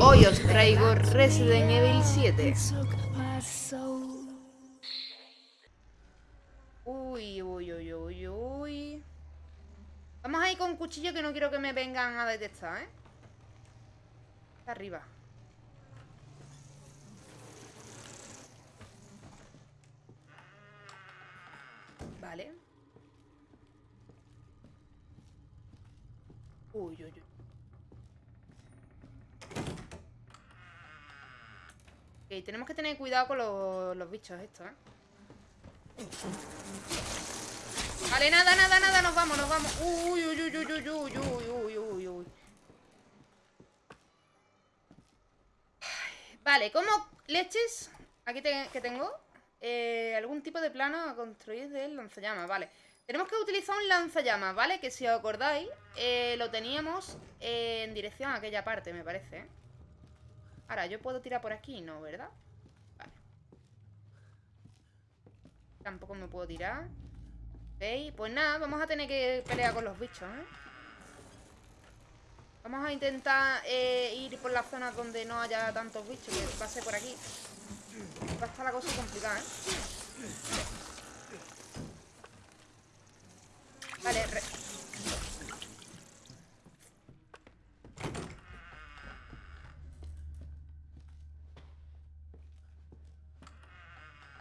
Hoy os traigo Resident Evil 7. Uy, uy, uy, uy, uy. Vamos a ir con cuchillo que no quiero que me vengan a detectar, ¿eh? Arriba. Vale. Uy, uy, uy. Tenemos que tener cuidado con los, bichos estos, ¿eh? Vale, nada, nada, nada, nos vamos, nos vamos Uy, uy, uy, uy, uy, uy, uy, uy, uy, Vale, ¿cómo leches? Aquí que tengo eh, Algún tipo de plano a construir del lanzallamas, vale Tenemos que utilizar un lanzallamas, ¿vale? Que si os acordáis, eh, lo teníamos en dirección a aquella parte, me parece ¿eh? Ahora, yo puedo tirar por aquí, ¿no? ¿Verdad? Vale Tampoco me puedo tirar pues nada, vamos a tener que pelear con los bichos, ¿eh? Vamos a intentar eh, ir por las zonas donde no haya tantos bichos Que pase por aquí Va a estar la cosa complicada, ¿eh? Vale,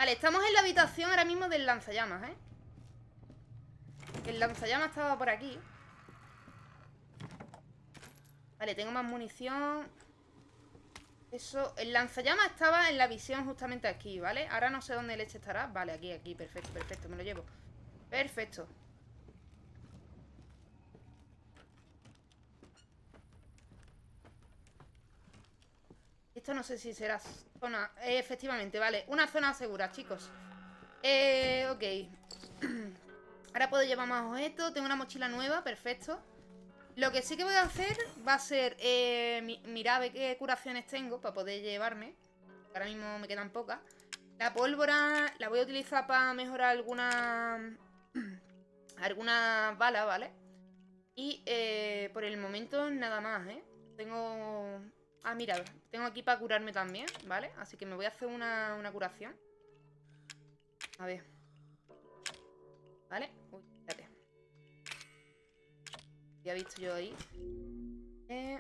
Vale, estamos en la habitación ahora mismo del lanzallamas, ¿eh? El lanzallamas estaba por aquí. Vale, tengo más munición. Eso, el lanzallamas estaba en la visión justamente aquí, ¿vale? Ahora no sé dónde leche estará. Vale, aquí, aquí, perfecto, perfecto, me lo llevo. Perfecto. Esto no sé si será zona... Eh, efectivamente, vale. Una zona segura, chicos. Eh, ok. Ahora puedo llevar más objetos. Tengo una mochila nueva, perfecto. Lo que sí que voy a hacer va a ser eh, mirar qué curaciones tengo para poder llevarme. Ahora mismo me quedan pocas. La pólvora la voy a utilizar para mejorar alguna algunas balas, ¿vale? Y eh, por el momento nada más, ¿eh? Tengo... Ah, mira, tengo aquí para curarme también, ¿vale? Así que me voy a hacer una, una curación. A ver. ¿Vale? Uy, espérate. Ya he visto yo ahí. Eh,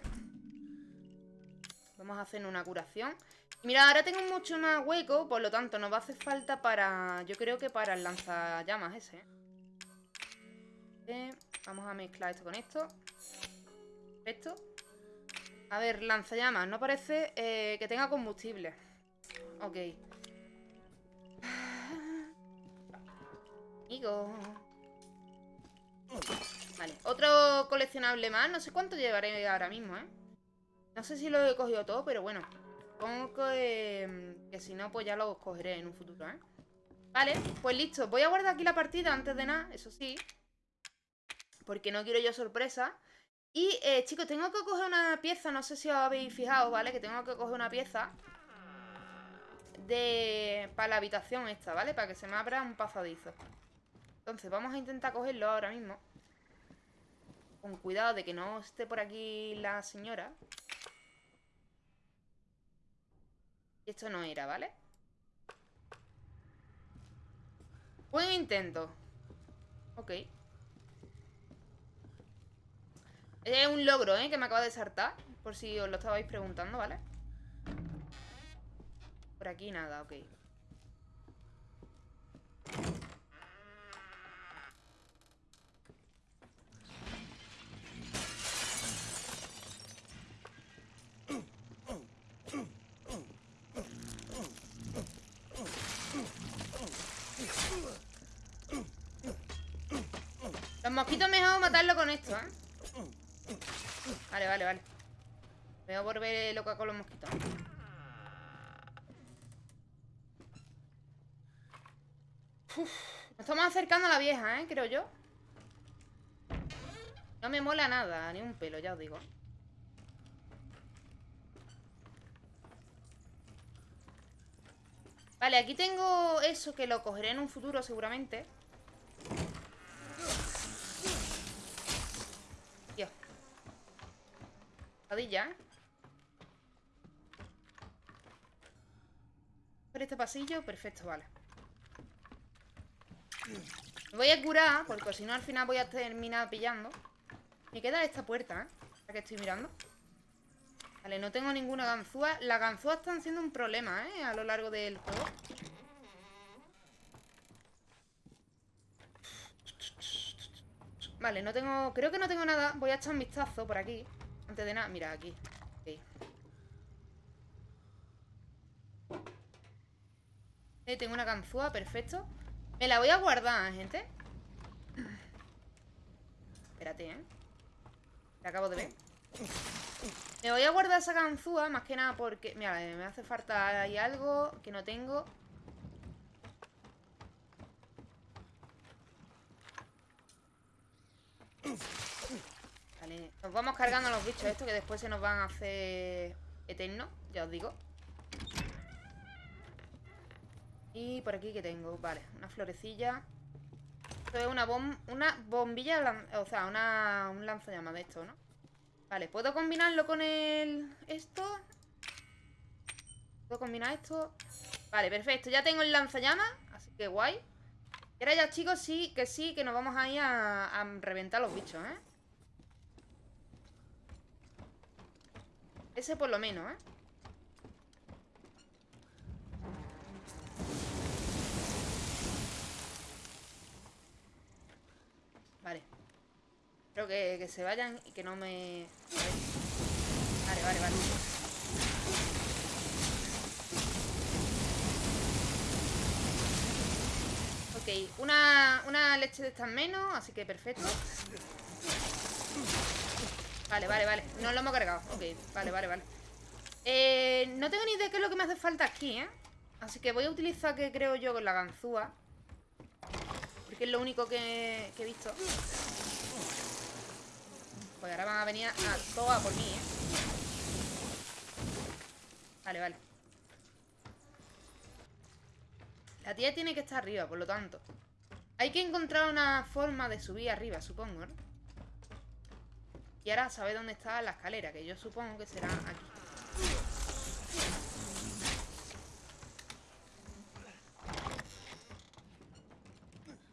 vamos a hacer una curación. Mira, ahora tengo mucho más hueco, por lo tanto nos va a hacer falta para... Yo creo que para el lanzallamas ese. Eh, vamos a mezclar esto con esto. Esto. A ver, lanzallamas. No parece eh, que tenga combustible. Ok. Vale, otro coleccionable más. No sé cuánto llevaré ahora mismo, ¿eh? No sé si lo he cogido todo, pero bueno. Supongo que, que si no, pues ya lo cogeré en un futuro, ¿eh? Vale, pues listo. Voy a guardar aquí la partida antes de nada, eso sí. Porque no quiero yo sorpresa. Y, eh, chicos, tengo que coger una pieza. No sé si os habéis fijado, ¿vale? Que tengo que coger una pieza de... Para la habitación esta, ¿vale? Para que se me abra un pasadizo. Entonces vamos a intentar cogerlo ahora mismo. Con cuidado de que no esté por aquí la señora. Esto no era, ¿vale? Buen intento. Ok. Es un logro, ¿eh? Que me acaba de saltar. Por si os lo estabais preguntando, ¿vale? Por aquí nada, ok. Los mosquitos mejor matarlo con esto, ¿eh? Vale, vale, vale. Me voy a volver loca con los mosquitos. nos estamos acercando a la vieja, ¿eh? Creo yo. No me mola nada, ni un pelo, ya os digo. Vale, aquí tengo eso que lo cogeré en un futuro seguramente. Pesadilla, Por este pasillo, perfecto, vale. Me voy a curar, porque si no al final voy a terminar pillando. Me queda esta puerta, ¿eh? La que estoy mirando. Vale, no tengo ninguna ganzúa. Las ganzúas están siendo un problema, ¿eh? A lo largo del juego. Vale, no tengo... Creo que no tengo nada. Voy a echar un vistazo por aquí. Antes de nada... Mira, aquí. Okay. Eh, tengo una ganzúa, perfecto. Me la voy a guardar, gente. Espérate, ¿eh? La acabo de ver. Me voy a guardar esa ganzúa, más que nada porque... Mira, me hace falta ahí algo que no tengo. Nos vamos cargando los bichos estos que después se nos van a hacer eternos, ya os digo. Y por aquí que tengo, vale, una florecilla. Esto es una, bom una bombilla, o sea, una, un lanzallamas de esto, ¿no? Vale, ¿puedo combinarlo con el... esto? ¿Puedo combinar esto? Vale, perfecto, ya tengo el lanzallamas, así que guay. Y ahora ya, chicos, sí, que sí, que nos vamos a ir a, reventar los bichos, ¿eh? Ese por lo menos, ¿eh? Vale. Creo que, que se vayan y que no me... Vale, vale, vale. Ok, una, una leche de estas menos, así que perfecto. Vale, vale, vale. No lo hemos cargado. Ok, vale, vale, vale. Eh, no tengo ni idea de qué es lo que me hace falta aquí, ¿eh? Así que voy a utilizar, que creo yo, la ganzúa. Porque es lo único que, he visto. Pues ahora van a venir a toa por mí, ¿eh? Vale, vale. La tía tiene que estar arriba, por lo tanto. Hay que encontrar una forma de subir arriba, supongo, ¿no? Y ahora sabe dónde está la escalera, que yo supongo que será aquí.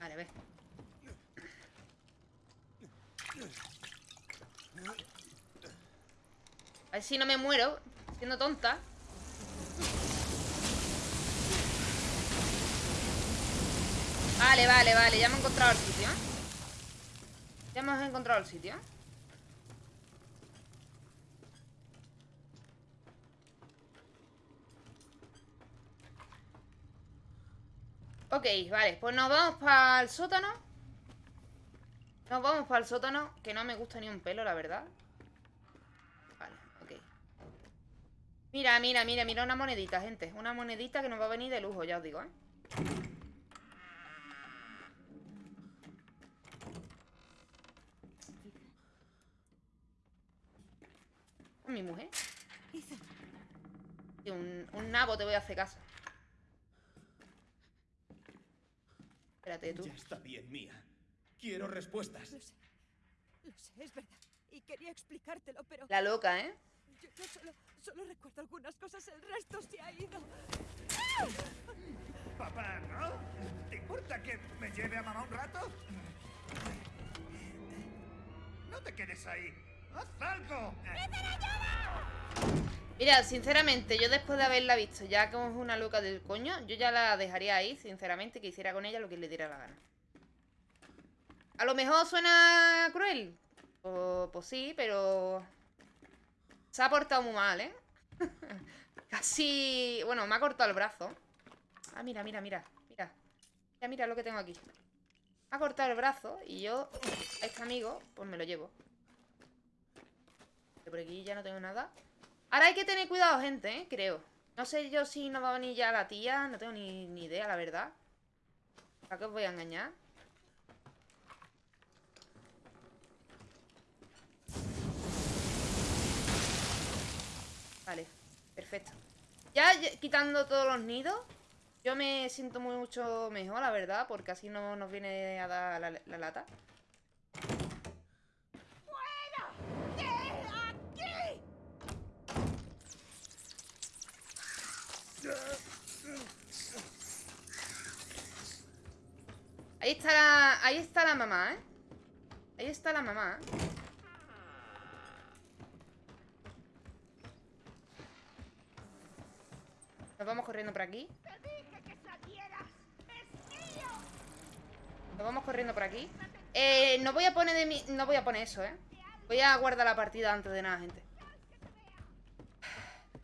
Vale, a ver. A ver si no me muero siendo tonta. Vale, vale, vale, ya hemos encontrado el sitio Ya hemos encontrado el sitio Ok, vale, pues nos vamos para el sótano Nos vamos para el sótano Que no me gusta ni un pelo, la verdad Vale, ok Mira, mira, mira, mira una monedita, gente Una monedita que nos va a venir de lujo, ya os digo, ¿eh? mi mujer. un, un nabo te voy a hacer caso. Espérate tú. Ya está bien, Mía. Quiero respuestas. Lo sé. Lo sé, es verdad. Y quería explicártelo, pero... La loca, ¿eh? Yo, solo, solo, recuerdo algunas cosas, el resto se ha ido. Papá, ¿no? ¿Te importa que me lleve a mamá un rato? No te quedes ahí. ¡Haz algo! Mira, sinceramente, yo después de haberla visto ya como es una loca del coño, yo ya la dejaría ahí, sinceramente, que hiciera con ella lo que le diera la gana. A lo mejor suena cruel. pues sí, pero... Se ha portado muy mal, ¿eh? Casi... Bueno, me ha cortado el brazo. Ah, mira, mira, mira. Mira. Mira, mira lo que tengo aquí. Me ha cortado el brazo y yo, a este amigo, pues me lo llevo por aquí ya no tengo nada. Ahora hay que tener cuidado, gente, ¿eh? Creo. No sé yo si nos va a venir ya la tía. No tengo ni, idea, la verdad. ¿Para qué os voy a engañar? Vale, perfecto. Ya quitando todos los nidos, yo me siento mucho mejor, la verdad, porque así no nos viene a dar la lata. Está la... Ahí está la mamá, ¿eh? Ahí está la mamá, ¿eh? Nos vamos corriendo por aquí. Nos vamos corriendo por aquí. Eh, no voy a poner de mi... No voy a poner eso, ¿eh? Voy a guardar la partida antes de nada, gente.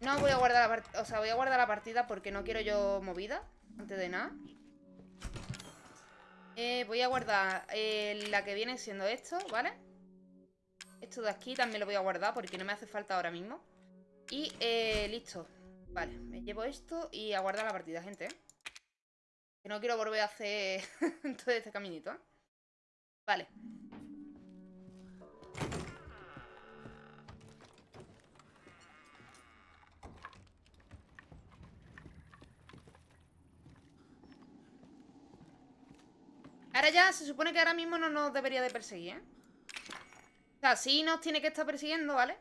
No voy a guardar la partida... O sea, voy a guardar la partida porque no quiero yo movida. Antes de nada. Eh, voy a guardar eh, la que viene siendo esto, ¿vale? Esto de aquí también lo voy a guardar porque no me hace falta ahora mismo. Y eh, listo. Vale, me llevo esto y a guardar la partida, gente. Que no quiero volver a hacer todo este caminito, ¿eh? Vale. Ahora ya se supone que ahora mismo no nos debería de perseguir, ¿eh? O sea, sí nos tiene que estar persiguiendo, ¿vale?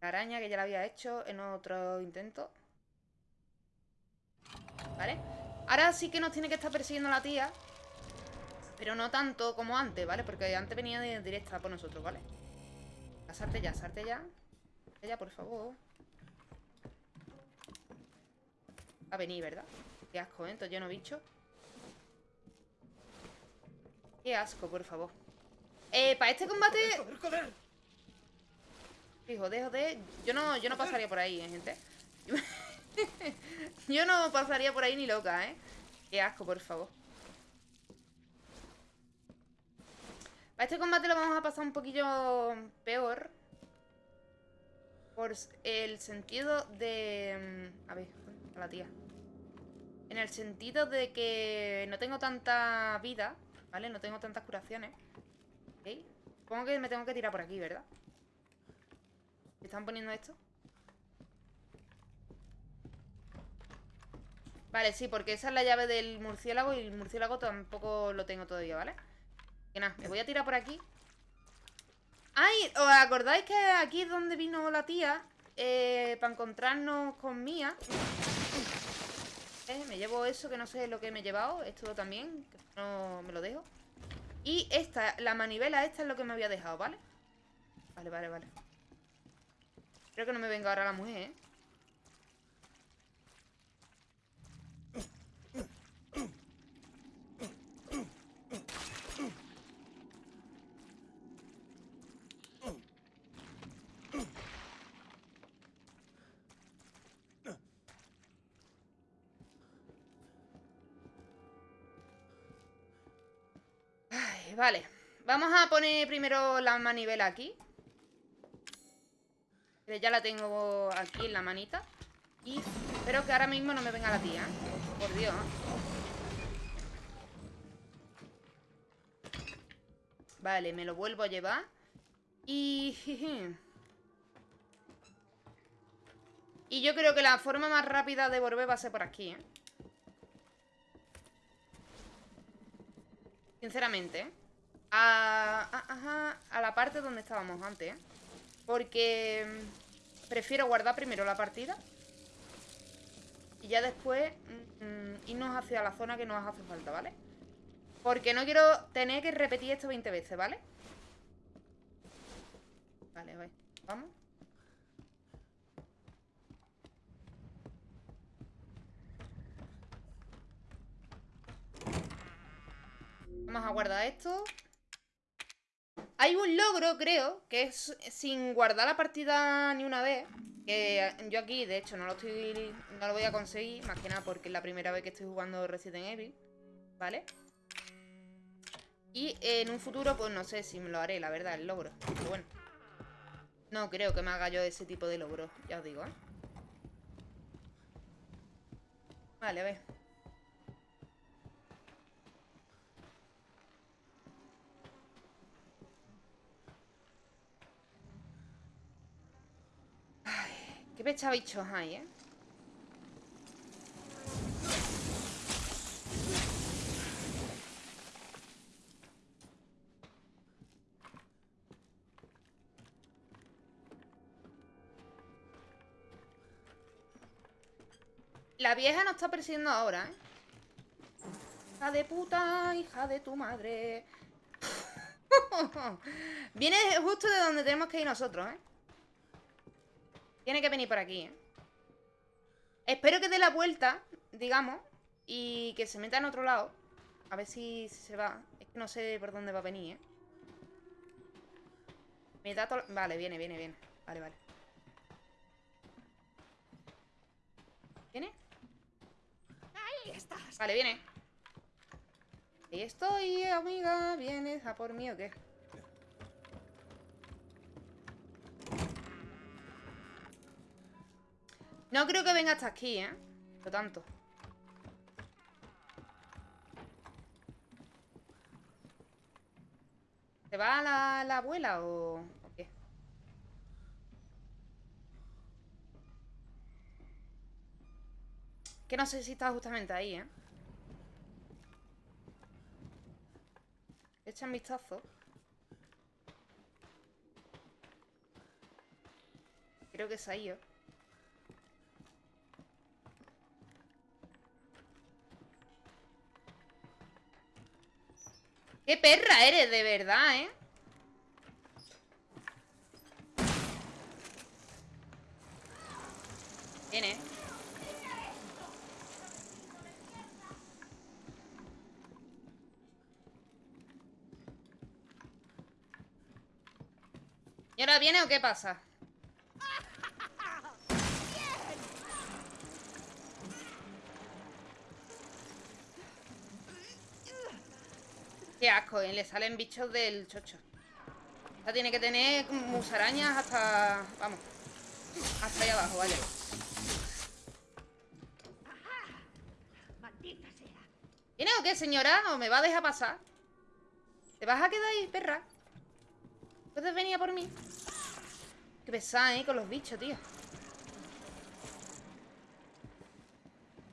La araña que ya la había hecho en otro intento. ¿Vale? Ahora sí que nos tiene que estar persiguiendo la tía. Pero no tanto como antes, ¿vale? Porque antes venía de directa por nosotros, ¿vale? Salte ya, salte ya. Salte ya, por favor. A venir, ¿verdad? Qué asco, ¿eh? Entonces lleno bicho. Qué asco, por favor. Eh, para este combate... ¡Joder, joder! Sí, joder, joder. Yo no, yo no pasaría por ahí, ¿eh, gente. yo no pasaría por ahí ni loca, ¿eh? Qué asco, por favor. Para este combate lo vamos a pasar un poquillo peor. Por el sentido de... mm, A ver, a la tía. En el sentido de que no tengo tanta vida, ¿vale? No tengo tantas curaciones. ¿Ok? Supongo que me tengo que tirar por aquí, ¿verdad? ¿Me están poniendo esto? Vale, sí, porque esa es la llave del murciélago y el murciélago tampoco lo tengo todavía, ¿vale? Que nada, me voy a tirar por aquí. ¡Ay! ¿Os acordáis que aquí es donde vino la tía? Eh, para encontrarnos con Mía. Me llevo eso, que no sé lo que me he llevado. Esto también, que no me lo dejo. Y esta, la manivela esta es lo que me había dejado, ¿vale? Vale, vale, vale. Espero que no me venga ahora la mujer, ¿eh? Vamos a poner primero la manivela aquí. Ya la tengo aquí en la manita. Y espero que ahora mismo no me venga la tía. ¿eh? Por Dios. Vale, me lo vuelvo a llevar. Y... Y yo creo que la forma más rápida de volver va a ser por aquí, ¿eh? Sinceramente, ¿eh? A, a- a la parte donde estábamos antes, ¿eh? Porque prefiero guardar primero la partida y ya después mm, irnos hacia la zona que nos hace falta, ¿vale? Porque no quiero tener que repetir esto 20 veces, ¿vale? Vale, vale. Vamos. Vamos a guardar esto. Hay un logro, creo, que es sin guardar la partida ni una vez. Que yo aquí, de hecho, no lo estoy. No lo voy a conseguir. Más que nada porque es la primera vez que estoy jugando Resident Evil. ¿Vale? Y en un futuro, pues no sé si me lo haré, la verdad, el logro. Pero bueno. No creo que me haga yo ese tipo de logro, ya os digo, ¿eh? Vale, a ver. Qué pechabichos hay, ¿eh? La vieja nos está persiguiendo ahora, ¿eh? Hija de puta, hija de tu madre. Viene justo de donde tenemos que ir nosotros, ¿eh? Tiene que venir por aquí, ¿eh? Espero que dé la vuelta, digamos, y que se meta en otro lado. A ver si, se va. Es que no sé por dónde va a venir, ¿eh? Me da todo... Vale, viene, viene, viene. Vale, vale. ¿Viene? Ahí estás. Vale, viene. Ahí estoy, amiga. ¿Vienes a por mí o qué? No creo que venga hasta aquí, ¿eh? Lo tanto. ¿Se va la, la abuela o, qué? Que no sé si está justamente ahí, ¿eh? Echa un vistazo. Creo que se ha ido. ¡Qué perra eres, de verdad, eh! Viene. ¿Y ahora viene o qué pasa? Asco, ¿eh? Le salen bichos del chocho. Esta tiene que tener musarañas hasta... Vamos. Hasta ahí abajo, vale. ¿Viene o qué, señora? ¿O me va a dejar pasar? ¿Te vas a quedar ahí, perra? ¿Puedes venir a por mí? Qué pesada, ¿eh? Con los bichos, tío.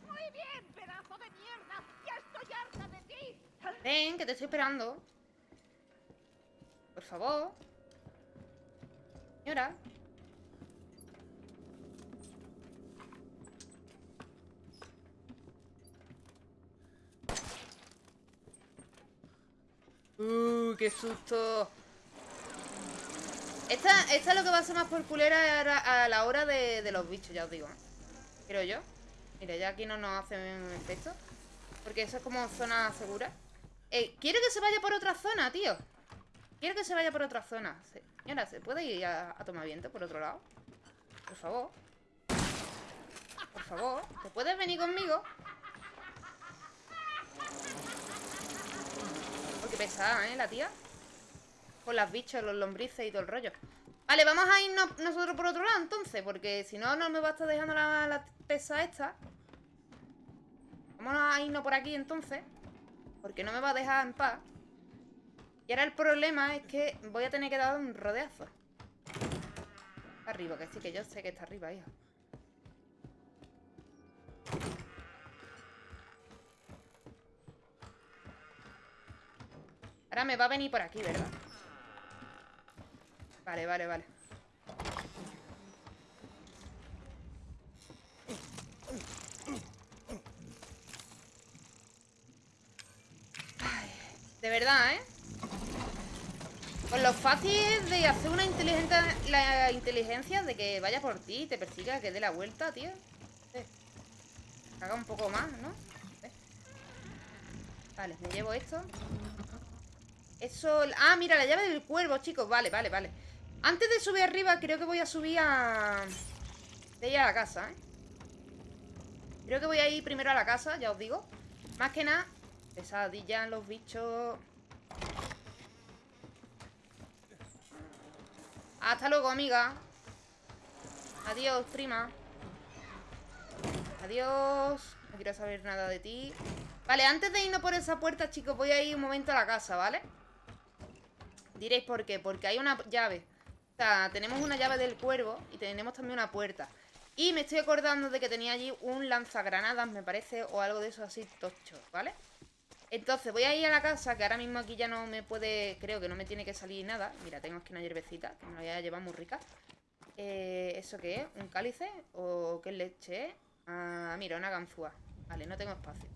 Muy bien, pedazo de mierda. Ya estoy harta de ti. Ven, que te estoy esperando. Por favor. Señora. Uh, qué susto. Esta, esta es lo que va a ser más por culera a, la hora de, de los bichos, ya os digo. Creo yo. Mira, ya aquí no nos hacen efecto. Porque eso es como zona segura. Eh, quiero que se vaya por otra zona, tío. Quiero que se vaya por otra zona. Se- Señora, ¿se puede ir a, tomar viento por otro lado? Por favor. Por favor. ¿Te puedes venir conmigo? Oh, qué pesada, ¿eh? La tía. Con las bichos, los lombrices y todo el rollo. Vale, vamos a irnos nosotros por otro lado entonces. Porque si no, no me va a estar dejando la, la pesa esta. Vamos a irnos por aquí entonces. Porque no me va a dejar en paz. Y ahora el problema es que voy a tener que dar un rodeazo. Arriba, que sí, que yo sé que está arriba, hijo. Ahora me va a venir por aquí, ¿verdad? Vale, vale, vale. Verdad, ¿eh? Con lo fácil de hacer una inteligencia, la inteligencia de que vaya por ti, te persiga, que dé la vuelta, tío. Eh, Haga un poco más, ¿no? Vale, me llevo esto. Eso... Ah, mira, la llave del cuervo, chicos. Vale, vale, vale. Antes de subir arriba, creo que voy a subir a... De ir a la casa, ¿eh? Creo que voy a ir primero a la casa, ya os digo. Más que nada, pesadillas, los bichos... Hasta luego, amiga. Adiós, prima. Adiós. No quiero saber nada de ti. Vale, antes de irnos por esa puerta, chicos, voy a ir un momento a la casa, ¿vale? Diréis por qué. Porque hay una llave. O sea, tenemos una llave del cuervo y tenemos también una puerta. Y me estoy acordando de que tenía allí un lanzagranadas, me parece, o algo de eso así tocho, ¿vale? Entonces voy a ir a la casa, que ahora mismo aquí ya no me puede... Creo que no me tiene que salir nada. Mira, tengo aquí una hierbecita, que me la voy a llevar muy rica. Eh, ¿Eso qué es? ¿Un cálice? ¿O qué leche? Ah, mira, una ganzúa. Vale, no tengo espacio.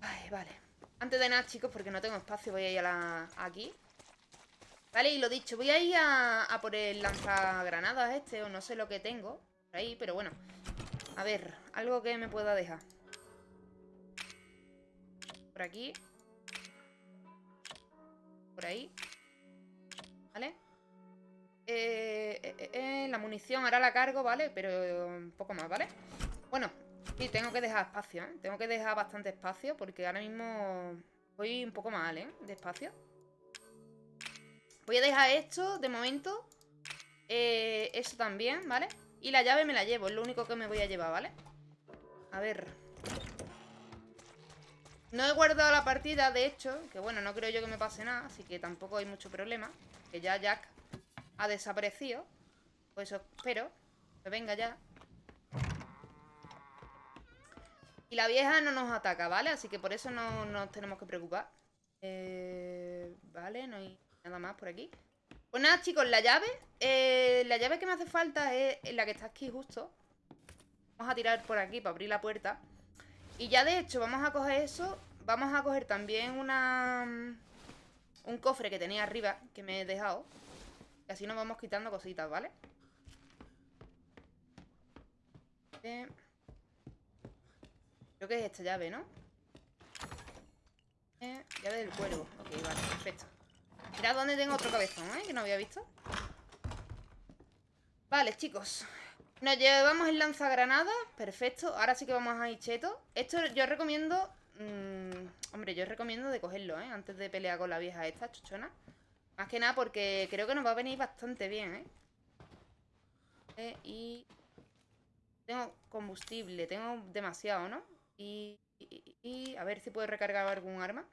Ay, vale. Antes de nada, chicos, porque no tengo espacio, voy a ir a la... aquí. Vale, y lo dicho, voy a ir a, a por el lanzagranadas este, o no sé lo que tengo por ahí, pero bueno. A ver, algo que me pueda dejar. Por aquí. Por ahí. ¿Vale? Eh, eh, eh, la munición ahora la cargo, ¿vale? Pero un poco más, ¿vale? Bueno, y tengo que dejar espacio, ¿eh? Tengo que dejar bastante espacio porque ahora mismo voy un poco mal, ¿eh? De espacio. Voy a dejar esto de momento. Eso también, ¿vale? Y la llave me la llevo, es lo único que me voy a llevar, ¿vale? A ver. No he guardado la partida, de hecho, que bueno, no creo yo que me pase nada, así que tampoco hay mucho problema. Que ya Jack ha desaparecido. Pues espero. Que venga ya. Y la vieja no nos ataca, ¿vale? Así que por eso no nos tenemos que preocupar. Eh, vale, no hay nada más por aquí. Pues nada, chicos, la llave. eh, la llave que me hace falta es la que está aquí justo. Vamos a tirar por aquí para abrir la puerta. Y ya de hecho, vamos a coger eso. Vamos a coger también una... Un cofre que tenía arriba, que me he dejado. Y así nos vamos quitando cositas, ¿vale? Eh, Creo que es esta llave, ¿no? Eh, llave del cuervo. Ok, vale, perfecto. Mirad dónde tengo otro cabezón, ¿eh? Que no había visto. Vale, chicos. Nos llevamos el lanzagranadas. Perfecto. Ahora sí que vamos a ir cheto. Esto yo recomiendo... mm, hombre, yo recomiendo de cogerlo, ¿eh? Antes de pelear con la vieja esta, chuchona. Más que nada porque creo que nos va a venir bastante bien, ¿eh? Eh, y... Tengo combustible. Tengo demasiado, ¿no? Y, y- y- a ver si puedo recargar algún arma.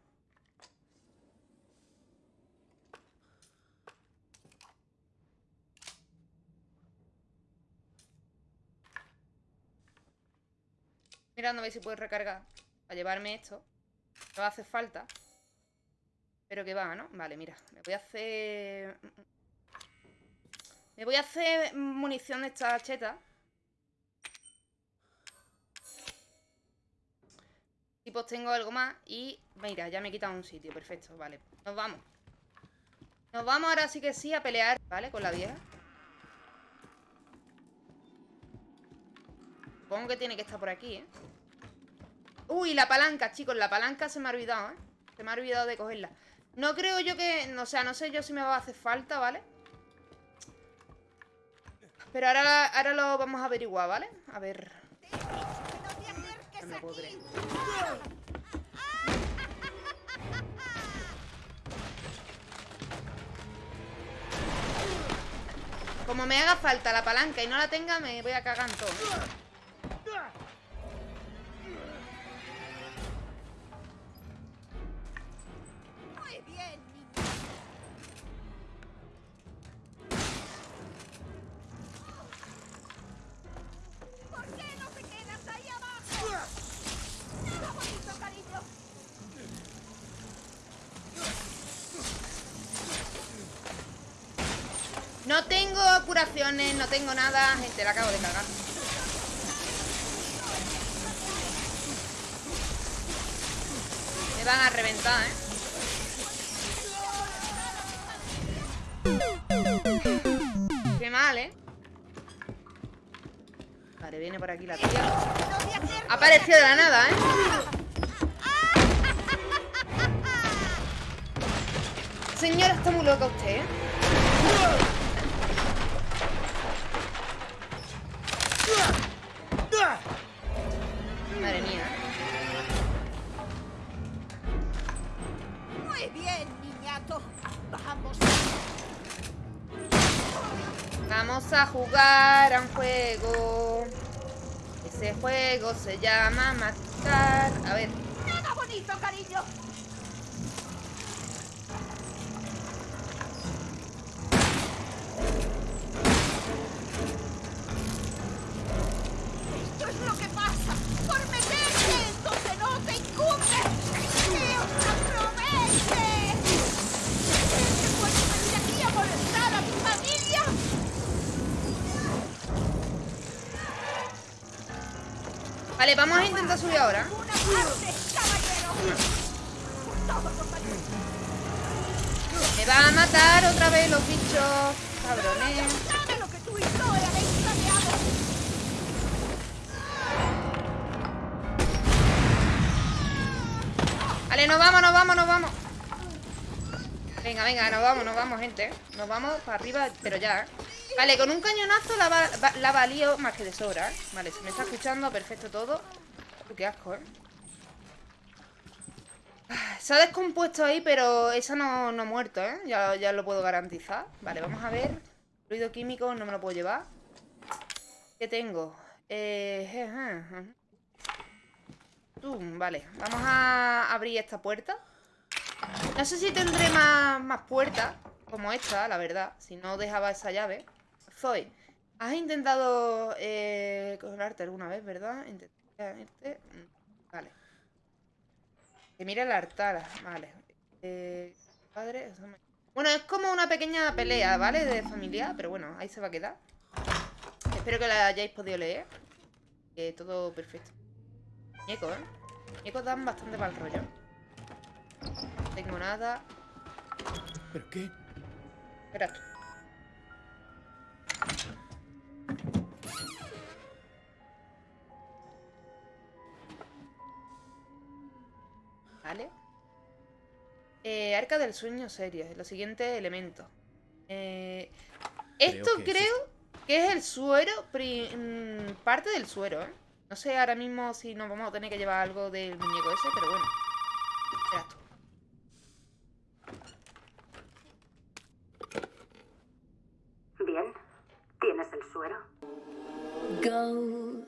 Mirando a ver si puedo recargar para llevarme esto. A hacer falta. Pero que va, ¿no? Vale, mira. Me voy a hacer... Me voy a hacer munición de esta cheta. Y pues tengo algo más y mira, ya me he quitado un sitio, perfecto, vale. Nos vamos. Nos vamos ahora sí que sí a pelear, ¿vale? Con la vieja. Supongo que tiene que estar por aquí, ¿eh? Uy, la palanca, chicos, la palanca se me ha olvidado, ¿eh? Se me ha olvidado de cogerla. No creo yo que... O sea, no sé yo si me va a hacer falta, ¿vale? Pero ahora, ahora lo vamos a averiguar, ¿vale? A ver... Como me haga falta la palanca y no la tenga, me voy a cagar en todo. Curaciones, no tengo nada. Gente, la acabo de cagar. Me van a reventar, ¿eh? Qué mal, ¿eh? Vale, viene por aquí la tía. Ha de la nada, ¿eh? Señora, está muy loca usted, ¿eh? Se vamos a intentar subir ahora. Me va a matar otra vez los bichos, cabrones. Vale, nos vamos, nos vamos, nos vamos. Venga, venga, nos vamos, nos vamos, gente. Nos vamos para arriba, pero ya. ¿eh? Vale, con un cañonazo la, va- la valío más que de sobra, ¿eh? Vale, se me está escuchando perfecto todo. Qué asco, ¿eh? Ah, Se ha descompuesto ahí, pero esa no, no ha muerto, ¿eh? Ya, ya lo puedo garantizar. Vale, vamos a ver. Ruido químico no me lo puedo llevar. ¿Qué tengo? Eh... je, je, je. Tum, vale, vamos a abrir esta puerta. No sé si tendré más, más puertas como esta, la verdad. Si no dejaba esa llave. Zoe, has intentado eh, colarte alguna vez, ¿verdad? Intenté irte. Mm, Vale. Que mire el altar, vale. Eh, padre, Bueno, es como una pequeña pelea, ¿vale? De familia, pero bueno, ahí se va a quedar. Espero que la hayáis podido leer. Que todo perfecto. Muñecos, ¿eh? Muñecos dan bastante mal rollo. No tengo nada. ¿Pero qué? Espera tú. Vale. Eh, arca del sueño serio. Los siguientes elementos. Eh, esto que es creo que es el suero. mm, parte del suero, ¿eh? No sé ahora mismo si nos vamos a tener que llevar algo del muñeco ese, pero bueno. Espera tú. Bien. ¿Tienes el suero? Go